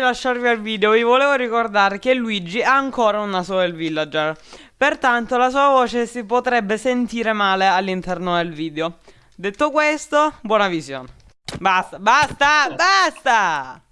di lasciarvi al video vi volevo ricordare che Luigi ha ancora una sola del villager Pertanto la sua voce si potrebbe sentire male all'interno del video Detto questo, buona visione Basta, basta, basta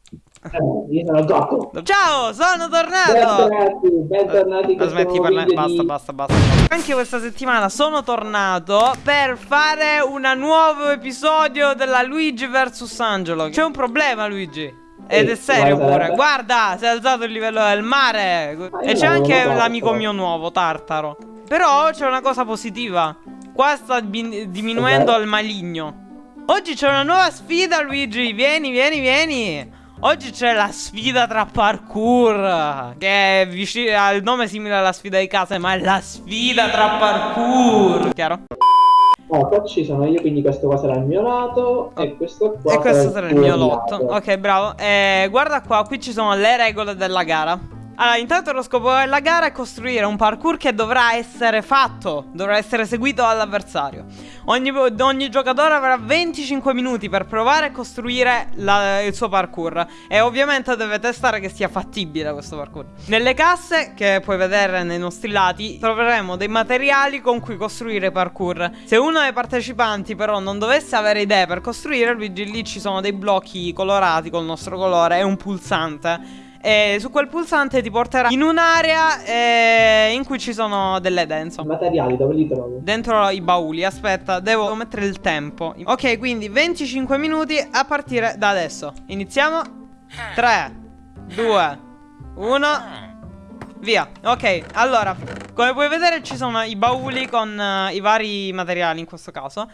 eh, io sono Gioco. Ciao, sono tornato. Bentornati, bentornati. Uh, smetti parlare. Basta, basta, basta. Anche questa settimana sono tornato per fare un nuovo episodio della Luigi vs Angelo. C'è un problema, Luigi. Ed è serio pure. Guarda, si è alzato il livello del mare. E c'è anche l'amico mio nuovo, Tartaro. Però c'è una cosa positiva. Qua sta diminuendo il maligno. Oggi c'è una nuova sfida, Luigi. Vieni, vieni, vieni. Oggi c'è la sfida tra parkour Che è vicino ha il nome simile alla sfida di casa Ma è la sfida tra parkour Chiaro? Oh, qua ci sono io, quindi questo qua sarà il mio lato oh. E questo qua E questo sarà il mio lotto Ok, bravo eh, Guarda qua, qui ci sono le regole della gara allora, intanto lo scopo della gara è costruire un parkour che dovrà essere fatto, dovrà essere seguito dall'avversario. Ogni, ogni, giocatore avrà 25 minuti per provare a costruire la, il suo parkour e ovviamente deve testare che sia fattibile questo parkour. Nelle casse, che puoi vedere nei nostri lati, troveremo dei materiali con cui costruire parkour. Se uno dei partecipanti però non dovesse avere idee per costruire, lì ci sono dei blocchi colorati col nostro colore e un pulsante e su quel pulsante ti porterà in un'area eh, in cui ci sono delle dance. Materiali, dove li trovo? Dentro i bauli, aspetta, devo mettere il tempo. Ok, quindi 25 minuti a partire da adesso. Iniziamo. 3, 2, 1. Via, ok, allora, come puoi vedere ci sono i bauli con uh, i vari materiali in questo caso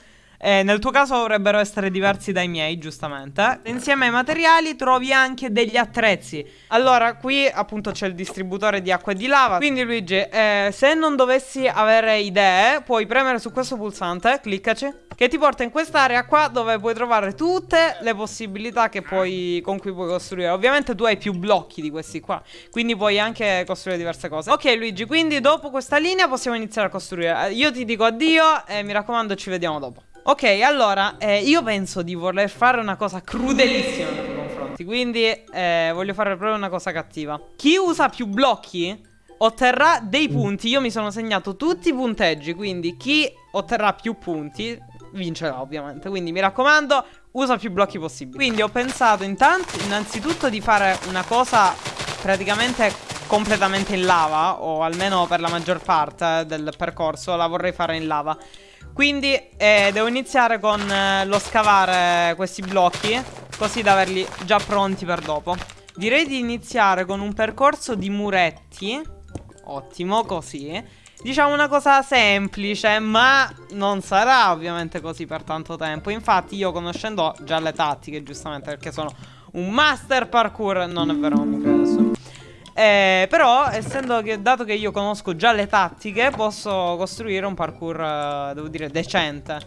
eh, nel tuo caso dovrebbero essere diversi dai miei, giustamente. Insieme ai materiali trovi anche degli attrezzi. Allora, qui appunto c'è il distributore di acqua e di lava. Quindi Luigi, eh, se non dovessi avere idee, puoi premere su questo pulsante, cliccaci. Che ti porta in quest'area qua dove puoi trovare tutte le possibilità puoi, con cui puoi costruire Ovviamente tu hai più blocchi di questi qua Quindi puoi anche costruire diverse cose Ok Luigi, quindi dopo questa linea possiamo iniziare a costruire Io ti dico addio e mi raccomando ci vediamo dopo Ok, allora, eh, io penso di voler fare una cosa crudelissima nei tuoi confronti Quindi eh, voglio fare proprio una cosa cattiva. Chi usa più blocchi otterrà dei punti. Io mi sono segnato tutti i punteggi Quindi chi otterrà più punti vincerà ovviamente. Quindi mi raccomando, usa più blocchi possibili. Quindi ho pensato intanto, innanzitutto di fare una cosa praticamente completamente in lava O almeno per la maggior parte del percorso la vorrei fare in lava quindi eh, devo iniziare con eh, lo scavare questi blocchi Così da averli già pronti per dopo. Direi di iniziare con un percorso di muretti. Ottimo, così. Diciamo una cosa semplice Ma non sarà ovviamente così per tanto tempo. Infatti io conoscendo già le tattiche giustamente Perché sono un master parkour Non è vero, credo eh, però, essendo che, dato che io conosco già le tattiche, posso costruire un parkour, eh, devo dire, decente.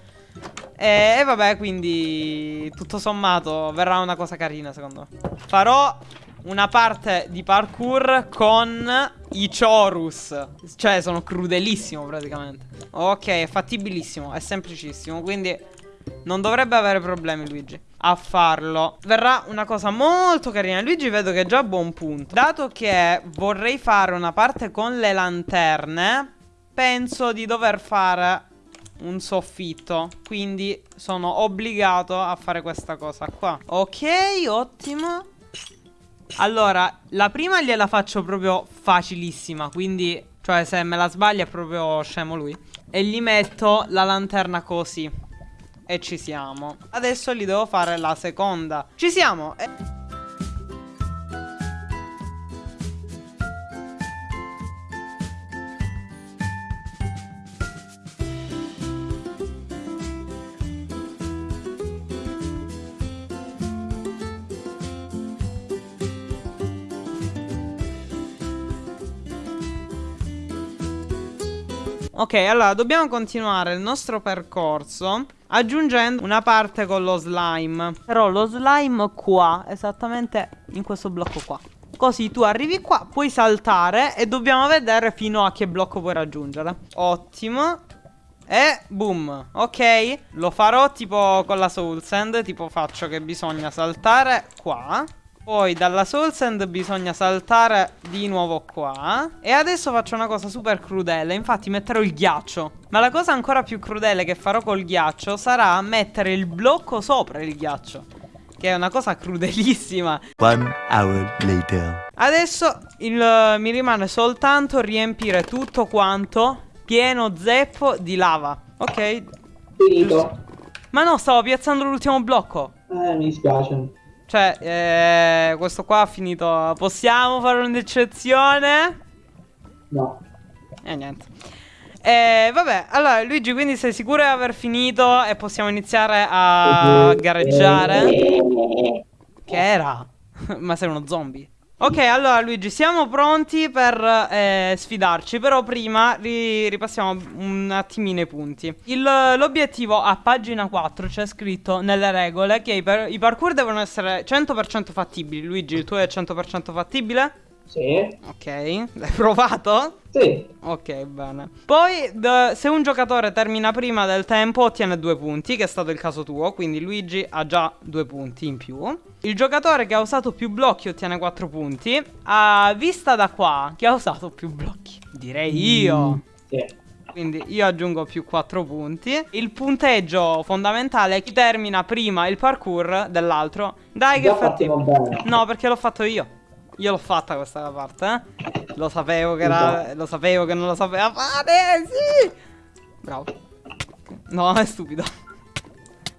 E, e, vabbè, quindi, tutto sommato, verrà una cosa carina, secondo me. Farò una parte di parkour con i Chorus. Cioè, sono crudelissimo, praticamente. Ok, è fattibilissimo, è semplicissimo, quindi non dovrebbe avere problemi, Luigi a farlo. Verrà una cosa molto carina. Luigi vedo che è già a buon punto. Dato che vorrei fare una parte con le lanterne Penso di dover fare un soffitto. Quindi sono obbligato a fare questa cosa qua. Ok, ottimo. Allora, la prima gliela faccio proprio facilissima Quindi, cioè se me la sbaglia è proprio scemo lui. E gli metto la lanterna così e ci siamo. Adesso gli devo fare la seconda. Ci siamo e... Ok, allora dobbiamo continuare il nostro percorso aggiungendo una parte con lo slime. Però lo slime qua, esattamente in questo blocco qua. Così tu arrivi qua, puoi saltare e dobbiamo vedere fino a che blocco puoi raggiungere. Ottimo. E boom, ok Lo farò tipo con la soul sand Tipo faccio che bisogna saltare qua Poi dalla Soul Sand bisogna saltare di nuovo qua. E adesso faccio una cosa super crudele. Infatti metterò il ghiaccio. Ma la cosa ancora più crudele che farò col ghiaccio sarà mettere il blocco sopra il ghiaccio. Che è una cosa crudelissima. One hour later. Adesso il, mi rimane soltanto riempire tutto quanto pieno zeppo di lava. Ok. Finito. Ma no, stavo piazzando l'ultimo blocco. Eh, mi dispiace. Cioè, eh, questo qua ha finito. Possiamo fare un'eccezione? No. E eh, niente. Eh, vabbè, allora Luigi, quindi sei sicuro di aver finito e possiamo iniziare a gareggiare? Che era? Ma sei uno zombie. Ok, allora Luigi, siamo pronti per eh, sfidarci, però prima ri ripassiamo un attimino i punti. L'obiettivo a pagina 4 c'è scritto nelle regole che i, i parkour devono essere 100% fattibili. Luigi, il tuo è 100% fattibile? Sì. Ok, l'hai provato? Sì. Ok, bene. Poi, se un giocatore termina prima del tempo, ottiene due punti, che è stato il caso tuo, quindi Luigi ha già due punti in più. Il giocatore che ha usato più blocchi ottiene quattro punti. A vista da qua, chi ha usato più blocchi? Direi io. Mm, sì. Quindi io aggiungo più 4 punti. Il punteggio fondamentale è chi termina prima il parkour dell'altro. Dai che fatti. No, perché l'ho fatto io. Io l'ho fatta questa parte, eh. Lo sapevo che era... Lo sapevo che non lo sapeva fare, sì! Bravo. No, è stupido.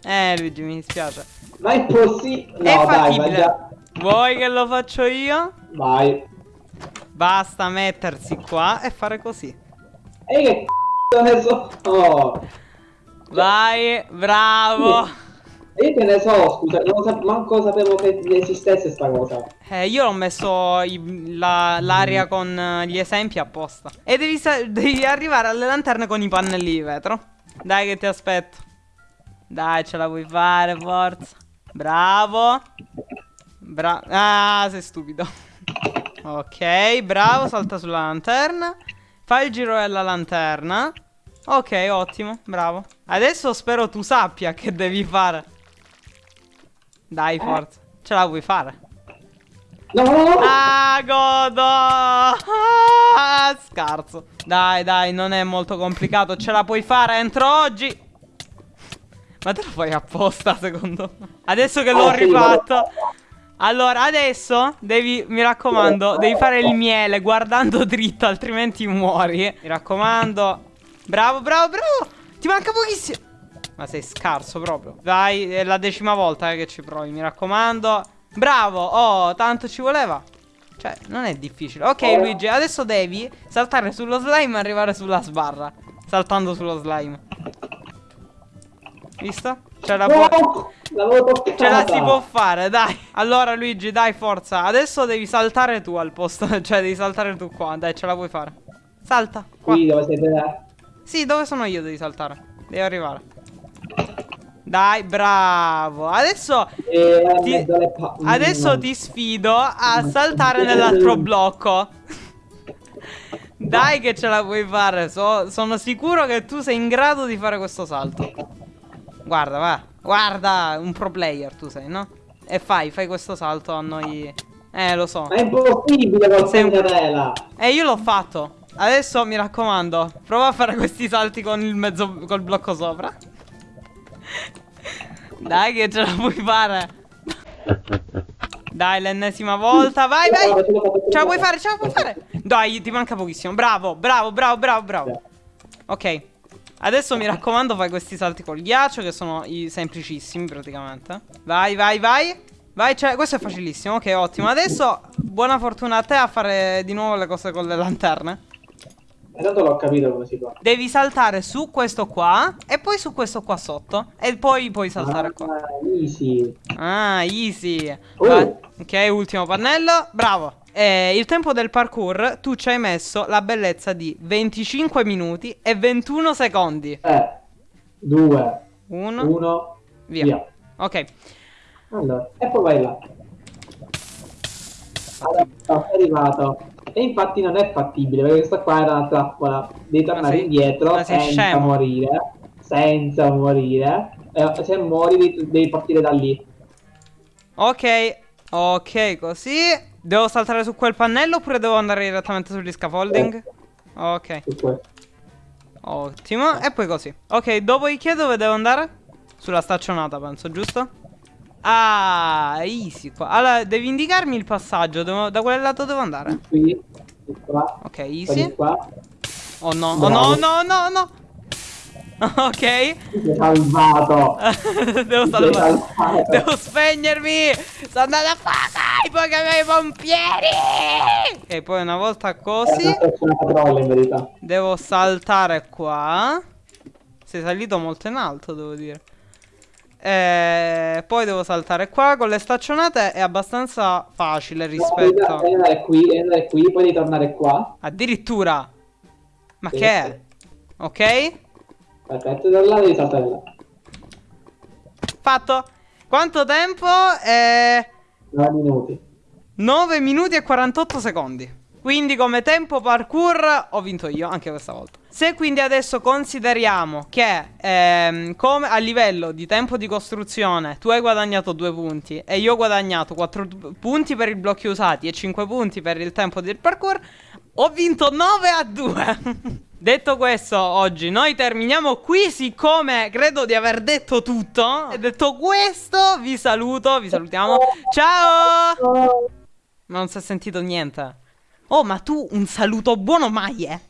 Eh, Luigi, mi dispiace. Ma è possibile... No, è fattibile. Dai, Vuoi che lo faccio io? Vai. Basta mettersi qua e fare così. E che c***o ne so... Oh. Vai, bravo. Io che ne so, scusa, non sa manco sapevo che esistesse sta cosa. Eh, io ho messo l'aria la, con gli esempi apposta. E devi, devi arrivare alle lanterne con i pannelli di vetro. Dai che ti aspetto. Dai, ce la vuoi fare, forza. Bravo. Bravo. Ah, sei stupido. ok, bravo, salta sulla lanterna. Fai il giro della lanterna. Ok, ottimo, bravo. Adesso spero tu sappia che devi fare. Dai, forza. Ce la vuoi fare? No! Ah, godo! Ah, scarso. Dai, dai, non è molto complicato. Ce la puoi fare entro oggi. Ma te lo fai apposta, secondo me. Adesso che l'ho rifatto. Allora, adesso devi, mi raccomando, devi fare il miele guardando dritto, altrimenti muori. Mi raccomando. Bravo, bravo, bravo. Ti manca pochissimo. Ma sei scarso proprio. Dai, è la decima volta eh, che ci provi, mi raccomando. Bravo, oh, tanto ci voleva. Cioè, non è difficile. Ok, Luigi, adesso devi saltare sullo slime e arrivare sulla sbarra. Saltando sullo slime. Visto? Ce la, può... Ce la si può fare, dai. Allora, Luigi, dai, forza. Adesso devi saltare tu al posto. cioè, devi saltare tu qua. Dai, ce la puoi fare. Salta. Qua. Qui dove siete? Sì, dove sono io devi saltare. Devi arrivare. Dai, bravo. Adesso, eh, ti, adesso ti sfido a saltare nell'altro blocco. Dai che ce la puoi fare. So, sono sicuro che tu sei in grado di fare questo salto. Guarda, va. Guarda, un pro player tu sei, no? E fai, fai questo salto a noi. Eh, lo so. Ma è impossibile con un... Eh, io l'ho fatto. Adesso mi raccomando, prova a fare questi salti con il mezzo col blocco sopra. Dai che ce la puoi fare. Dai l'ennesima volta Vai vai. Ce la puoi fare ce la puoi fare. Dai ti manca pochissimo. Bravo bravo bravo bravo bravo. Ok. Adesso mi raccomando fai questi salti col ghiaccio Che sono i semplicissimi praticamente. Vai vai vai. Vai cioè, questo è facilissimo. Ok ottimo. Adesso buona fortuna a te a fare di nuovo le cose con le lanterne Intanto l'ho capito come si fa. Devi saltare su questo qua e poi su questo qua sotto. E poi puoi saltare ah, qua. Easy. Ah, easy. Uh. Ok, ultimo pannello. Bravo. Eh, il tempo del parkour tu ci hai messo la bellezza di 25 minuti e 21 secondi. Eh, 2, 1, via. via. Ok. Allora, e poi vai là. Allora, è arrivato. E infatti non è fattibile, perché questa qua era una trappola. Devi tornare sei, indietro senza scemo. morire. Senza morire. E se muori devi, devi partire da lì. Ok, Ok, così. Devo saltare su quel pannello oppure devo andare direttamente sugli scaffolding? Ok. Ottimo. E poi così. Ok, dopodiché dove devo andare? Sulla staccionata, penso, giusto? Ah, easy qua. Allora, devi indicarmi il passaggio. Devo, da quel lato devo andare. Qui, qua. Ok, easy. Oh no, oh no, no, no, no. Ok. salvato. Devo salvare. Devo spegnermi. Sto andando a fuoco. I Pokémon pompieri. E poi una volta così. Devo saltare qua. Sei salito molto in alto, devo dire. E poi devo saltare qua con le staccionate è abbastanza facile rispetto no, devi andare qui, devi andare qui, poi ritornare qua Addirittura Ma sì, che è? Ok Perfetto, da là devi saltare là. Fatto. Quanto tempo? Eh... 9 minuti. 9 minuti e 48 secondi. Quindi come tempo parkour ho vinto io anche questa volta. Se quindi adesso consideriamo che ehm, come a livello di tempo di costruzione tu hai guadagnato 2 punti e io ho guadagnato 4 punti per i blocchi usati e 5 punti per il tempo del parkour, ho vinto 9 a 2. Detto questo, oggi noi terminiamo qui, siccome credo di aver detto tutto. E detto questo, vi saluto, vi salutiamo. Ciao! Ma non si è sentito niente. Oh, ma tu un saluto buono mai, eh?